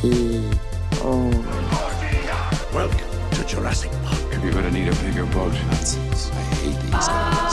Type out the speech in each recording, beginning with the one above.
T O. Oh. Welcome to Jurassic Park. You're gonna need a bigger boat. Nazis. I hate these guys.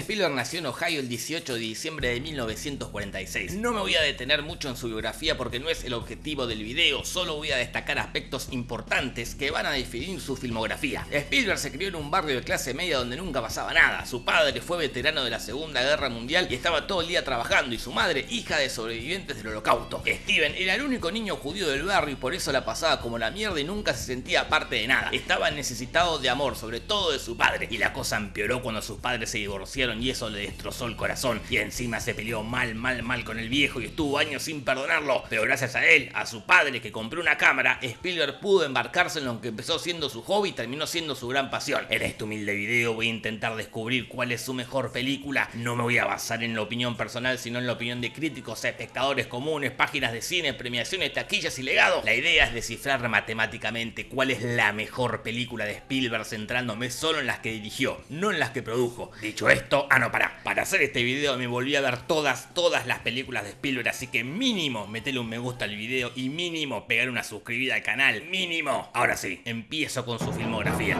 Spielberg nació en Ohio el 18 de diciembre de 1946. No me voy a detener mucho en su biografía porque no es el objetivo del video, solo voy a destacar aspectos importantes que van a definir su filmografía. Spielberg se crió en un barrio de clase media donde nunca pasaba nada. Su padre fue veterano de la Segunda Guerra Mundial y estaba todo el día trabajando y su madre hija de sobrevivientes del holocausto. Steven era el único niño judío del barrio y por eso la pasaba como la mierda y nunca se sentía parte de nada. Estaba necesitado de amor, sobre todo de su padre, y la cosa empeoró cuando sus padres se divorciaron y eso le destrozó el corazón. Y encima se peleó mal, mal, mal con el viejo y estuvo años sin perdonarlo. Pero gracias a él, a su padre que compró una cámara, Spielberg pudo embarcarse en lo que empezó siendo su hobby y terminó siendo su gran pasión. En este humilde video voy a intentar descubrir cuál es su mejor película. No me voy a basar en la opinión personal, sino en la opinión de críticos, espectadores comunes, páginas de cine, premiaciones, taquillas y legados. La idea es descifrar matemáticamente cuál es la mejor película de Spielberg centrándome solo en las que dirigió, no en las que produjo. Dicho esto, ah no, para. Para hacer este video me volví a ver todas, todas las películas de Spielberg, así que mínimo metele un me gusta al video y mínimo pegar una suscribida al canal, mínimo. Ahora sí, empiezo con su filmografía.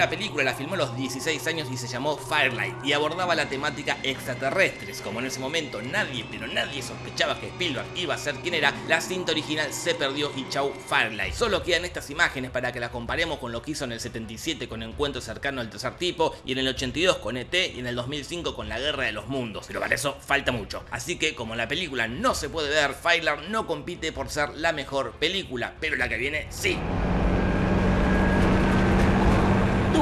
Primera película la filmó a los 16 años y se llamó Firelight y abordaba la temática extraterrestres. Como en ese momento nadie, pero nadie sospechaba que Spielberg iba a ser quien era, la cinta original se perdió y chau Firelight. Solo quedan estas imágenes para que la comparemos con lo que hizo en el 77 con Encuentro cercano al tercer tipo y en el 82 con ET y en el 2005 con La Guerra de los Mundos. Pero para eso falta mucho. Así que como la película no se puede ver, Firelight no compite por ser la mejor película, pero la que viene sí.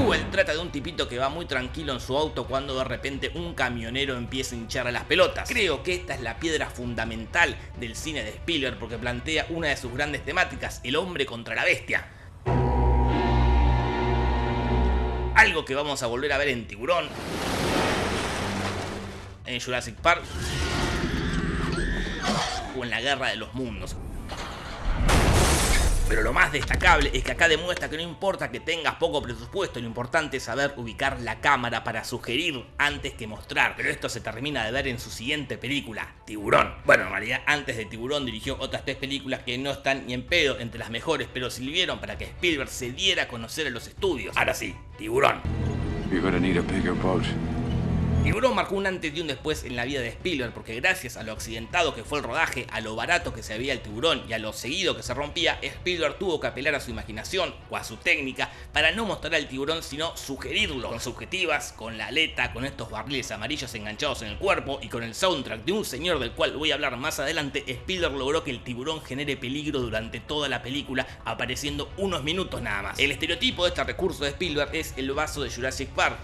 Trata de un tipito que va muy tranquilo en su auto cuando de repente un camionero empieza a hincharle las pelotas. Creo que esta es la piedra fundamental del cine de Spielberg porque plantea una de sus grandes temáticas, el hombre contra la bestia. Algo que vamos a volver a ver en Tiburón, en Jurassic Park o en la Guerra de los Mundos. Pero lo más destacable es que acá demuestra que no importa que tengas poco presupuesto, lo importante es saber ubicar la cámara para sugerir antes que mostrar. Pero esto se termina de ver en su siguiente película, Tiburón. Bueno, en realidad antes de Tiburón dirigió otras tres películas que no están ni en pedo entre las mejores, pero sirvieron para que Spielberg se diera a conocer a los estudios. Ahora sí, Tiburón. Tiburón marcó un antes y un después en la vida de Spielberg porque gracias a lo accidentado que fue el rodaje, a lo barato que se veía el tiburón y a lo seguido que se rompía, Spielberg tuvo que apelar a su imaginación o a su técnica para no mostrar al tiburón sino sugerirlo con subjetivas, con la aleta, con estos barriles amarillos enganchados en el cuerpo y con el soundtrack de un señor del cual voy a hablar más adelante, Spielberg logró que el tiburón genere peligro durante toda la película apareciendo unos minutos nada más. El estereotipo de este recurso de Spielberg es el vaso de Jurassic Park,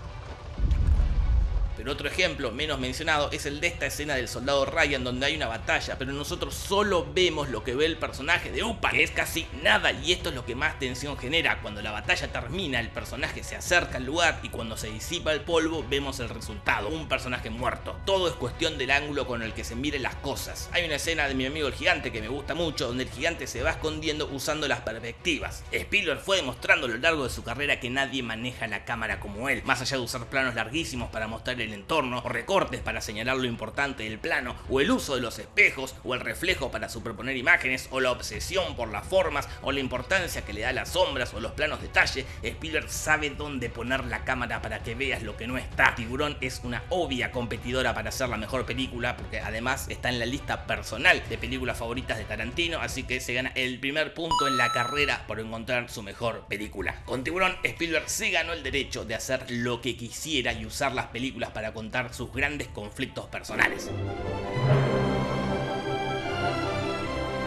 pero otro ejemplo, menos mencionado, es el de esta escena del soldado Ryan donde hay una batalla, pero nosotros solo vemos lo que ve el personaje de Upa, que es casi nada y esto es lo que más tensión genera. Cuando la batalla termina, el personaje se acerca al lugar y cuando se disipa el polvo vemos el resultado, un personaje muerto. Todo es cuestión del ángulo con el que se miren las cosas. Hay una escena de mi amigo el gigante que me gusta mucho donde el gigante se va escondiendo usando las perspectivas. Spielberg fue demostrando a lo largo de su carrera que nadie maneja la cámara como él, más allá de usar planos larguísimos para mostrar el entorno, o recortes para señalar lo importante del plano, o el uso de los espejos, o el reflejo para superponer imágenes, o la obsesión por las formas, o la importancia que le da a las sombras o los planos detalle, Spielberg sabe dónde poner la cámara para que veas lo que no está. Tiburón es una obvia competidora para ser la mejor película, porque además está en la lista personal de películas favoritas de Tarantino, así que se gana el primer punto en la carrera por encontrar su mejor película. Con Tiburón, Spielberg se ganó el derecho de hacer lo que quisiera y usar las películas para contar sus grandes conflictos personales.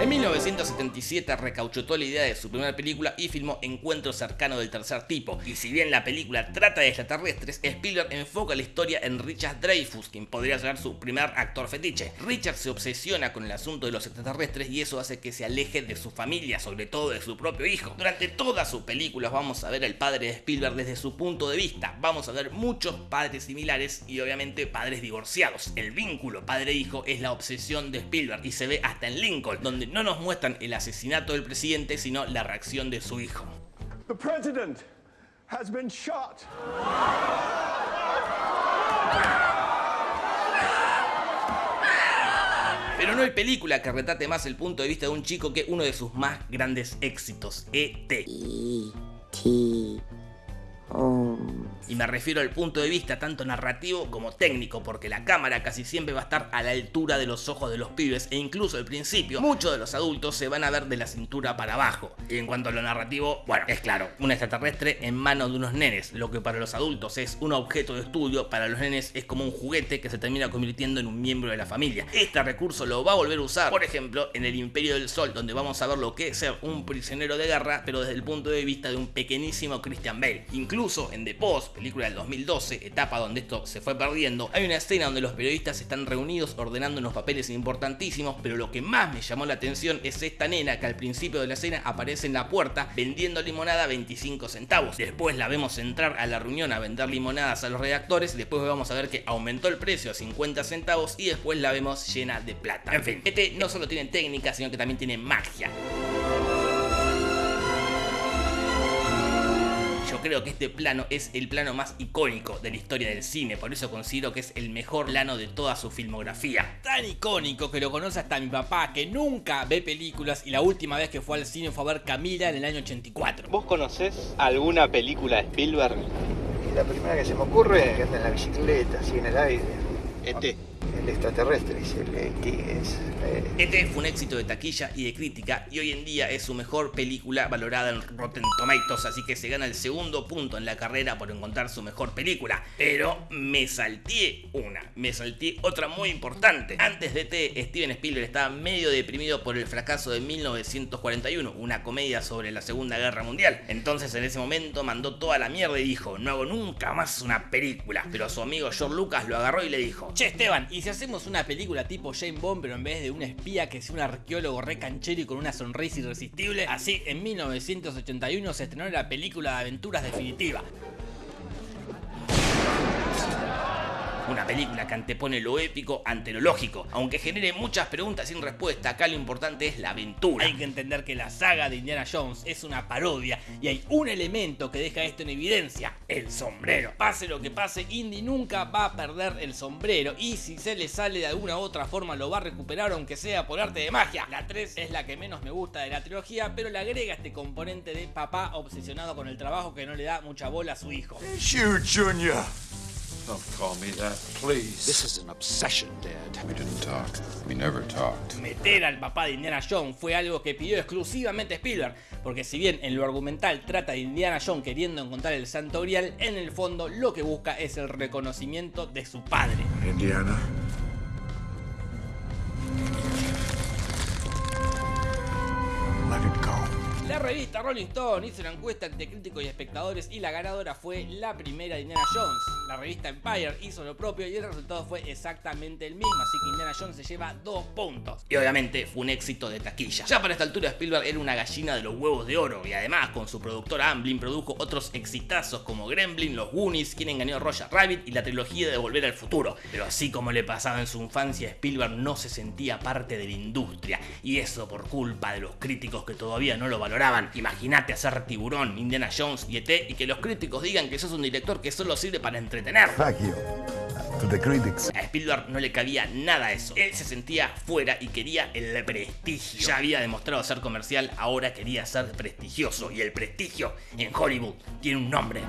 En 1977 recauchutó la idea de su primera película y filmó Encuentro cercano del tercer tipo. Y si bien la película trata de extraterrestres, Spielberg enfoca la historia en Richard Dreyfuss, quien podría ser su primer actor fetiche. Richard se obsesiona con el asunto de los extraterrestres y eso hace que se aleje de su familia, sobre todo de su propio hijo. Durante todas sus películas vamos a ver al padre de Spielberg desde su punto de vista. Vamos a ver muchos padres similares y obviamente padres divorciados. El vínculo padre-hijo es la obsesión de Spielberg y se ve hasta en Lincoln, donde no nos muestran el asesinato del presidente, sino la reacción de su hijo. The president has been shot. Pero no hay película que retrate más el punto de vista de un chico que uno de sus más grandes éxitos, E.T. Y me refiero al punto de vista tanto narrativo como técnico, porque la cámara casi siempre va a estar a la altura de los ojos de los pibes e incluso al principio muchos de los adultos se van a ver de la cintura para abajo. Y en cuanto a lo narrativo, bueno, es claro, un extraterrestre en manos de unos nenes, lo que para los adultos es un objeto de estudio, para los nenes es como un juguete que se termina convirtiendo en un miembro de la familia. Este recurso lo va a volver a usar, por ejemplo, en el Imperio del Sol, donde vamos a ver lo que es ser un prisionero de guerra, pero desde el punto de vista de un pequeñísimo Christian Bale. Incluso en The Post, película del 2012, etapa donde esto se fue perdiendo, hay una escena donde los periodistas están reunidos ordenando unos papeles importantísimos, pero lo que más me llamó la atención es esta nena que al principio de la escena aparece en la puerta vendiendo limonada a 25 centavos. Después la vemos entrar a la reunión a vender limonadas a los redactores, después vamos a ver que aumentó el precio a 50 centavos y después la vemos llena de plata. En fin, este no solo tiene técnica, sino que también tiene magia. Yo creo que este plano es el plano más icónico de la historia del cine, por eso considero que es el mejor plano de toda su filmografía. Tan icónico que lo conoce hasta mi papá, que nunca ve películas y la última vez que fue al cine fue a ver Camila en el año 84. ¿Vos conocés alguna película de Spielberg? Y la primera que se me ocurre es que anda en la bicicleta, así en el aire. ET. El extraterrestre, dice el ET es. eh, Este fue un éxito de taquilla y de crítica y hoy en día es su mejor película valorada en Rotten Tomatoes, así que se gana el segundo punto en la carrera por encontrar su mejor película. Pero me salté una, me salté otra muy importante. Antes de T, Steven Spielberg estaba medio deprimido por el fracaso de 1941, una comedia sobre la Segunda Guerra Mundial. Entonces en ese momento mandó toda la mierda y dijo, no hago nunca más una película. Pero su amigo George Lucas lo agarró y le dijo, Che Esteban, ¿y si hacemos una película tipo Jane Bond pero en vez de un espía que sea un arqueólogo re canchero y con una sonrisa irresistible? Así, en 1981 se estrenó la película de aventuras definitiva. Una película que antepone lo épico ante lo lógico. Aunque genere muchas preguntas sin respuesta, acá lo importante es la aventura. Hay que entender que la saga de Indiana Jones es una parodia y hay un elemento que deja esto en evidencia, el sombrero. Pase lo que pase, Indy nunca va a perder el sombrero y si se le sale de alguna u otra forma lo va a recuperar aunque sea por arte de magia. La 3 es la que menos me gusta de la trilogía, pero le agrega este componente de papá obsesionado con el trabajo que no le da mucha bola a su hijo. Junior. Don't call me that, please. This is an obsession, Dad. We didn't talk. We never talked. Meter al papá de Indiana Jones fue algo que pidió exclusivamente Spielberg, porque si bien en lo argumental trata de Indiana Jones queriendo encontrar el santo grial, en el fondo lo que busca es el reconocimiento de su padre. Indiana. La revista Rolling Stone hizo una encuesta entre críticos y espectadores y la ganadora fue la primera Indiana Jones. La revista Empire hizo lo propio y el resultado fue exactamente el mismo, así que Indiana Jones se lleva dos puntos. Y obviamente fue un éxito de taquilla. Ya para esta altura Spielberg era una gallina de los huevos de oro y además con su productora Amblin produjo otros exitazos como Gremlin, Los Goonies, Quien engañó a Roger Rabbit y la trilogía de Volver al Futuro. Pero así como le pasaba en su infancia, Spielberg no se sentía parte de la industria y eso por culpa de los críticos que todavía no lo valoraban. Imagínate hacer Tiburón, Indiana Jones y ET y que los críticos digan que sos un director que solo sirve para entretener. Thank you. To the critics. A Spielberg no le cabía nada a eso. Él se sentía fuera y quería el prestigio. Ya había demostrado ser comercial, ahora quería ser prestigioso. Y el prestigio en Hollywood tiene un nombre.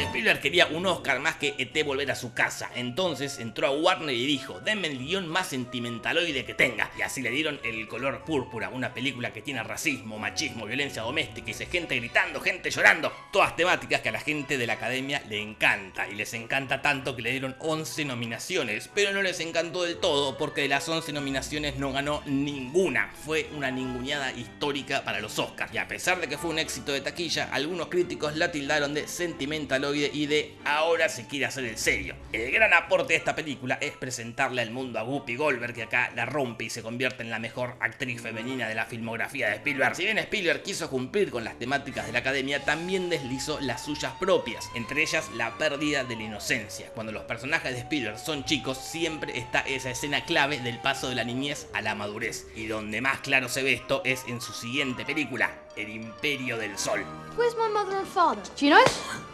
Spielberg quería un Oscar más que ET volver a su casa, entonces entró a Warner y dijo, denme el guion más sentimentaloide que tenga, y así le dieron El color púrpura, una película que tiene racismo, machismo, violencia doméstica y se gente gritando, gente llorando, todas temáticas que a la gente de la academia le encanta, y les encanta tanto que le dieron 11 nominaciones, pero no les encantó del todo porque de las 11 nominaciones no ganó ninguna, fue una ninguneada histórica para los Oscars, y a pesar de que fue un éxito de taquilla, algunos críticos la tildaron de sentimentaloide y de ahora se quiere hacer el serio. El gran aporte de esta película es presentarle al mundo a Whoopi Goldberg que acá la rompe y se convierte en la mejor actriz femenina de la filmografía de Spielberg. Si bien Spielberg quiso cumplir con las temáticas de la academia, también deslizó las suyas propias, entre ellas la pérdida de la inocencia. Cuando los personajes de Spielberg son chicos, siempre está esa escena clave del paso de la niñez a la madurez. Y donde más claro se ve esto es en su siguiente película, El Imperio del Sol. Where's my mother and father? Do you know?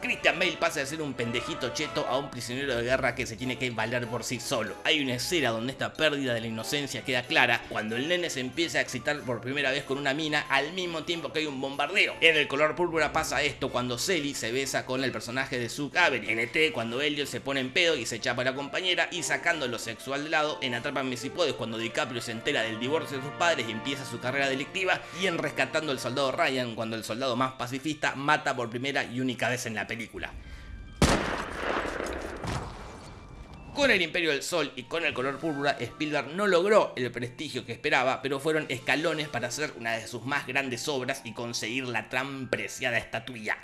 Christian Bale pasa de ser un pendejito cheto a un prisionero de guerra que se tiene que valer por sí solo. Hay una escena donde esta pérdida de la inocencia queda clara cuando el nene se empieza a excitar por primera vez con una mina al mismo tiempo que hay un bombardeo. En el color púrpura pasa esto cuando Sally se besa con el personaje de Sue Avery. En ET cuando Elliot se pone en pedo y se chapa a la compañera y sacando lo sexual de lado en Atrápame si puedes cuando DiCaprio se entera del divorcio de sus padres y empieza su carrera delictiva y en Rescatando al soldado Ryan cuando el soldado más pacifista mata por primera y única vez en la película. Con el Imperio del Sol y con el color púrpura, Spielberg no logró el prestigio que esperaba, pero fueron escalones para hacer una de sus más grandes obras y conseguir la tan preciada estatuilla.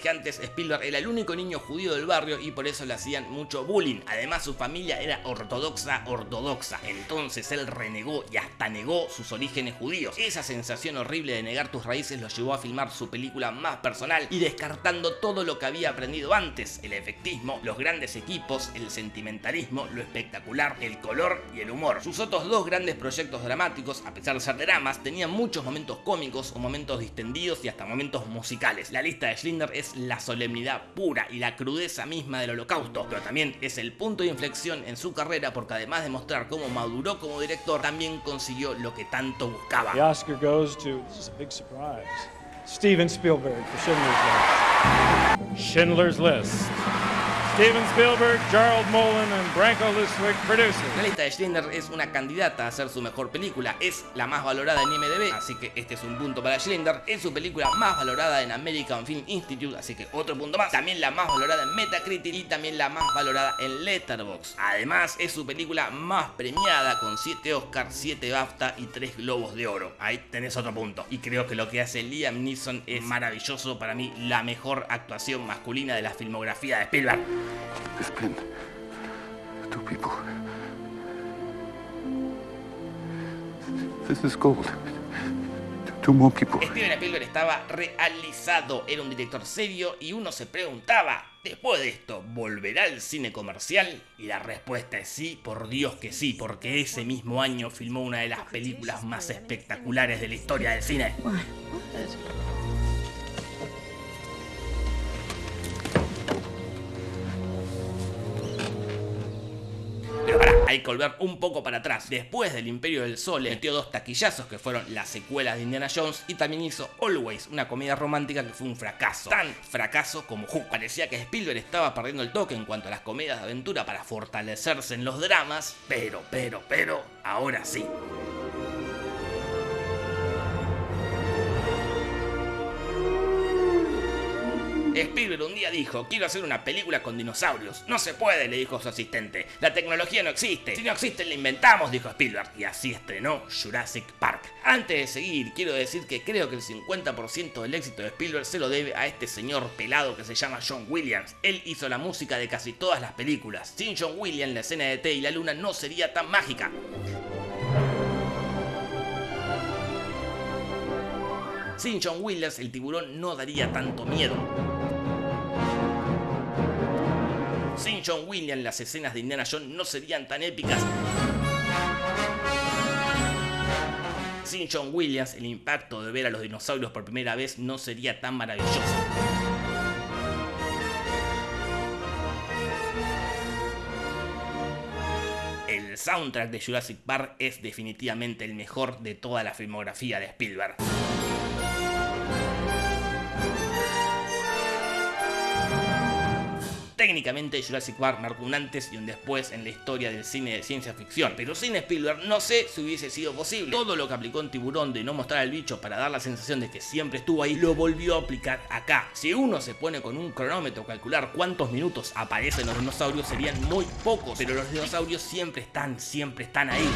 Dije antes, Spielberg era el único niño judío del barrio y por eso le hacían mucho bullying. Además, su familia era ortodoxa, ortodoxa. Entonces él renegó y hasta negó sus orígenes judíos. Esa sensación horrible de negar tus raíces lo llevó a filmar su película más personal y descartando todo lo que había aprendido antes: el efectismo, los grandes equipos, el sentimentalismo, lo espectacular, el color y el humor. Sus otros dos grandes proyectos dramáticos, a pesar de ser dramas, tenían muchos momentos cómicos o momentos distendidos y hasta momentos musicales. La lista de Schindler es la solemnidad pura y la crudeza misma del holocausto, pero también es el punto de inflexión en su carrera porque además de mostrar cómo maduró como director, también consiguió lo que tanto buscaba. The Oscar goes to, this is a big surprise, Steven Spielberg for Schindler's List. Schindler's List. Steven Spielberg, Gerald Mullen, and Branko Luswig producers. Lista de Schindler es una candidata a ser su mejor película, es la más valorada en IMDb, así que este es un punto para Schindler, es su película más valorada en American Film Institute, así que otro punto más, también la más valorada en Metacritic y también la más valorada en Letterboxd. Además es su película más premiada con 7 Oscars, 7 BAFTA y 3 Globos de Oro. Ahí tenés otro punto. Y creo que lo que hace Liam Neeson es maravilloso, para mí la mejor actuación masculina de la filmografía de Spielberg. There's been two people. This is gold. Two more people. Steven Spielberg estaba realizado, era un director serio y uno se preguntaba, después de esto, ¿volverá al cine comercial? Y la respuesta es sí, por Dios que sí, porque ese mismo año filmó una de las películas más espectaculares de la historia del cine. Hay que volver un poco para atrás. Después del Imperio del Sol, metió dos taquillazos que fueron las secuelas de Indiana Jones y también hizo Always, una comedia romántica que fue un fracaso. Tan fracaso como Hook. Parecía que Spielberg estaba perdiendo el toque en cuanto a las comedias de aventura para fortalecerse en los dramas, pero, pero, pero, ahora sí. Spielberg un día dijo, quiero hacer una película con dinosaurios. No se puede, le dijo su asistente. La tecnología no existe. Si no existe, la inventamos, dijo Spielberg. Y así estrenó Jurassic Park. Antes de seguir, quiero decir que creo que el 50% del éxito de Spielberg se lo debe a este señor pelado que se llama John Williams. Él hizo la música de casi todas las películas. Sin John Williams, la escena de T y la luna no sería tan mágica. Sin John Williams, el tiburón no daría tanto miedo. Sin John Williams, las escenas de Indiana Jones no serían tan épicas. Sin John Williams, el impacto de ver a los dinosaurios por primera vez no sería tan maravilloso. El soundtrack de Jurassic Park es definitivamente el mejor de toda la filmografía de Spielberg. Técnicamente Jurassic Park marcó un antes y un después en la historia del cine de ciencia ficción, pero sin Spielberg no sé si hubiese sido posible. Todo lo que aplicó en Tiburón de no mostrar al bicho para dar la sensación de que siempre estuvo ahí, lo volvió a aplicar acá. Si uno se pone con un cronómetro a calcular cuántos minutos aparecen los dinosaurios serían muy pocos, pero los dinosaurios siempre están, siempre están ahí.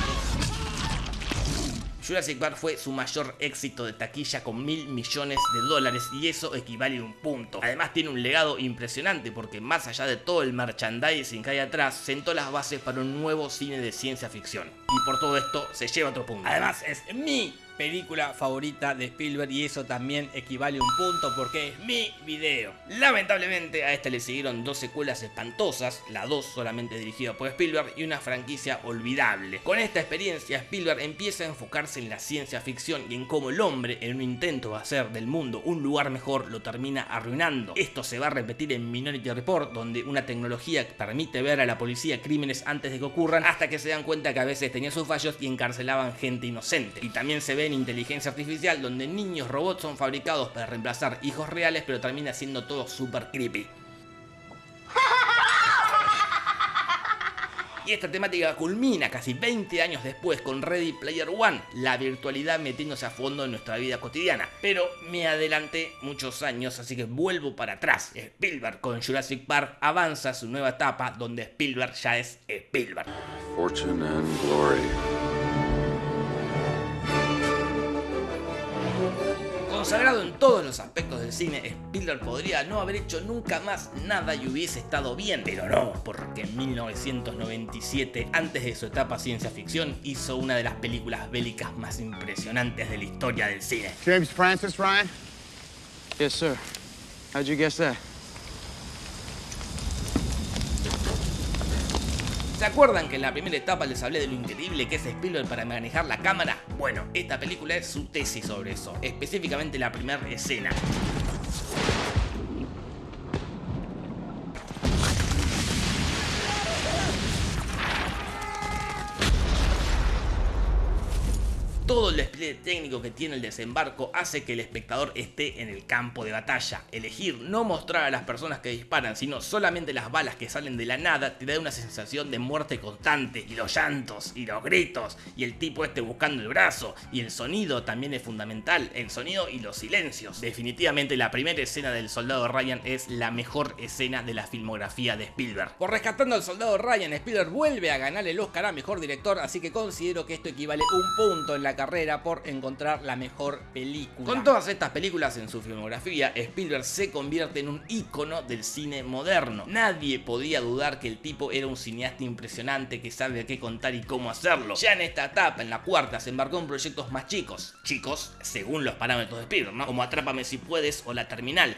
Jurassic Park fue su mayor éxito de taquilla con mil millones de dólares y eso equivale a un punto. Además tiene un legado impresionante porque más allá de todo el merchandising que hay atrás, sentó las bases para un nuevo cine de ciencia ficción. Y por todo esto se lleva otro punto. Además es mi película favorita de Spielberg y eso también equivale a un punto porque es mi video. Lamentablemente a esta le siguieron dos secuelas espantosas, la 2 solamente dirigida por Spielberg y una franquicia olvidable. Con esta experiencia Spielberg empieza a enfocarse en la ciencia ficción y en cómo el hombre en un intento de hacer del mundo un lugar mejor lo termina arruinando. Esto se va a repetir en Minority Report donde una tecnología permite ver a la policía crímenes antes de que ocurran hasta que se dan cuenta que a veces tenía sus fallos y encarcelaban gente inocente. Y también se ve en inteligencia artificial donde niños robots son fabricados para reemplazar hijos reales pero termina siendo todo super creepy. Y esta temática culmina casi 20 años después con Ready Player One, la virtualidad metiéndose a fondo en nuestra vida cotidiana. Pero me adelanté muchos años, así que vuelvo para atrás. Spielberg con Jurassic Park avanza su nueva etapa donde Spielberg ya es Spielberg. Consagrado en todos los aspectos del cine, Spielberg podría no haber hecho nunca más nada y hubiese estado bien, pero no, porque en 1997, antes de su etapa ciencia ficción, hizo una de las películas bélicas más impresionantes de la historia del cine. James Francis, Ryan? Yes, sir. How'd you guess that? ¿Se acuerdan que en la primera etapa les hablé de lo increíble que es Spielberg para manejar la cámara? Bueno, esta película es su tesis sobre eso, específicamente la primera escena. Todo el técnico que tiene el desembarco hace que el espectador esté en el campo de batalla. Elegir no mostrar a las personas que disparan, sino solamente las balas que salen de la nada, te da una sensación de muerte constante. Y los llantos, y los gritos, y el tipo este buscando el brazo, y el sonido también es fundamental, el sonido y los silencios. Definitivamente la primera escena del soldado Ryan es la mejor escena de la filmografía de Spielberg. Por rescatando al soldado Ryan, Spielberg vuelve a ganar el Oscar a Mejor Director, así que considero que esto equivale un punto en la carrera por encontrar la mejor película. Con todas estas películas en su filmografía, Spielberg se convierte en un ícono del cine moderno. Nadie podía dudar que el tipo era un cineasta impresionante que sabe qué contar y cómo hacerlo. Ya en esta etapa, en la cuarta, se embarcó en proyectos más chicos. Chicos, según los parámetros de Spielberg, ¿no? Como Atrápame si puedes o La Terminal.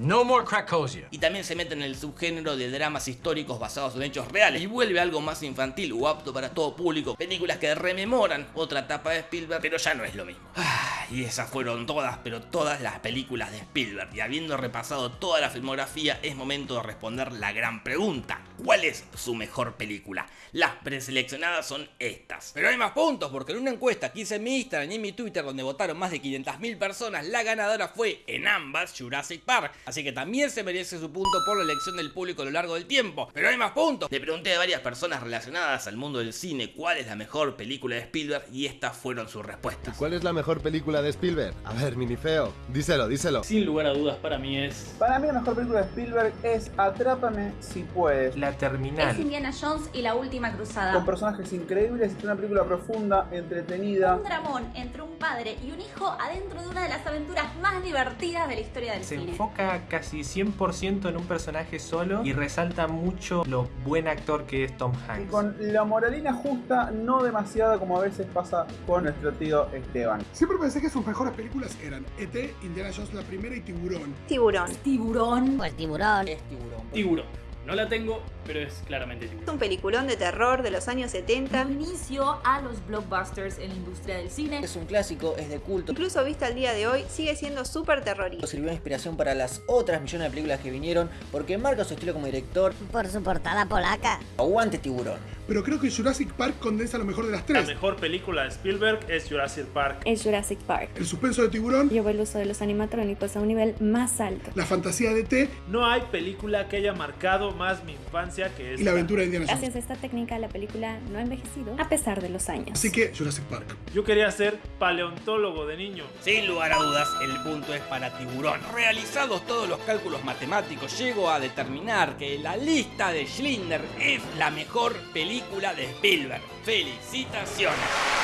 No more Krakosia. Y también se mete en el subgénero de dramas históricos basados en hechos reales y vuelve algo más infantil o apto para todo público. Películas que rememoran otra etapa de Spielberg, pero ya no es lo mismo. Ah, y esas fueron todas, pero todas las películas de Spielberg. Y habiendo repasado toda la filmografía, es momento de responder la gran pregunta. ¿Cuál es su mejor película? Las preseleccionadas son estas. Pero hay más puntos, porque en una encuesta que hice en mi Instagram y en mi Twitter, donde votaron más de 500.000 personas, la ganadora fue en ambas Jurassic Park. Así que también se merece su punto por la elección del público a lo largo del tiempo. Pero hay más puntos. Le pregunté a varias personas relacionadas al mundo del cine cuál es la mejor película de Spielberg y estas fueron sus respuestas. ¿Cuál es la mejor película de Spielberg? A ver, minifeo, díselo, díselo. Sin lugar a dudas, para mí es. Para mí, la mejor película de Spielberg es Atrápame si puedes. La Terminal. Es Indiana Jones y la última cruzada. Con personajes increíbles, es una película profunda, entretenida. Un dramón entre un padre y un hijo adentro de una de las aventuras más divertidas de la historia del Se cine. enfoca casi 100% en un personaje solo y resalta mucho lo buen actor que es Tom Y Hanks. con la moralina justa, no demasiada como a veces pasa con nuestro tío Esteban. Siempre pensé que sus mejores películas eran E.T., Indiana Jones la primera y Tiburón. Tiburón. Tiburón. Pues tiburón. Es tiburón. Tiburón. No la tengo, pero es claramente tiburón. Es un peliculón de terror de los años 70. Inicio a los blockbusters en la industria del cine. Es un clásico, es de culto. Incluso vista al día de hoy, sigue siendo súper terrorífico. Sirvió de inspiración para las otras millones de películas que vinieron porque marca su estilo como director. Por su portada polaca. Aguante tiburón. Pero creo que Jurassic Park condensa lo mejor de las tres. La mejor película de Spielberg es Jurassic Park. Es Jurassic Park. El suspenso de tiburón. Llevó el uso de los animatrónicos a un nivel más alto. La fantasía de T. No hay película que haya marcado más mi infancia que esta. Y la aventura de Indiana Jones. Gracias a esta técnica, la película no ha envejecido a pesar de los años. Así que Jurassic Park. Yo quería ser paleontólogo de niño. Sin lugar a dudas, el punto es para tiburón. Realizados todos los cálculos matemáticos, llego a determinar que la lista de Schindler es la mejor película de Spielberg. ¡Felicitaciones!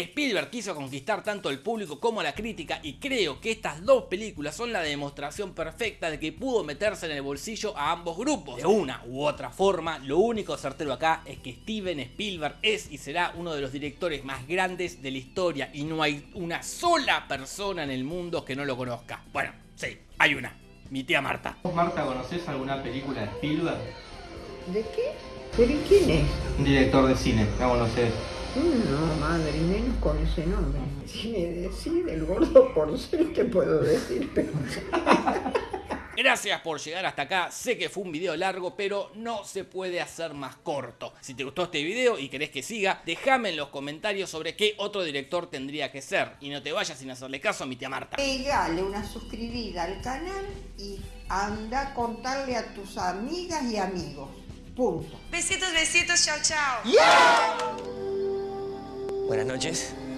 Spielberg quiso conquistar tanto el público como la crítica y creo que estas dos películas son la demostración perfecta de que pudo meterse en el bolsillo a ambos grupos. De una u otra forma, lo único certero acá es que Steven Spielberg es y será uno de los directores más grandes de la historia y no hay una sola persona en el mundo que no lo conozca. Bueno, sí, hay una, mi tía Marta. ¿Vos, Marta, conocés alguna película de Spielberg? ¿De qué? ¿Pero y quién es? Un director de cine, no conocés. No, madre, menos con ese nombre. Si me decide el gordo porcel, ¿qué puedo decir? Pero... Gracias por llegar hasta acá, sé que fue un video largo, pero no se puede hacer más corto. Si te gustó este video y querés que siga, déjame en los comentarios sobre qué otro director tendría que ser. Y no te vayas sin hacerle caso a mi tía Marta. Pegale una suscribida al canal y anda a contarle a tus amigas y amigos. Punto. Besitos, besitos, chao, chao. Buenas noches.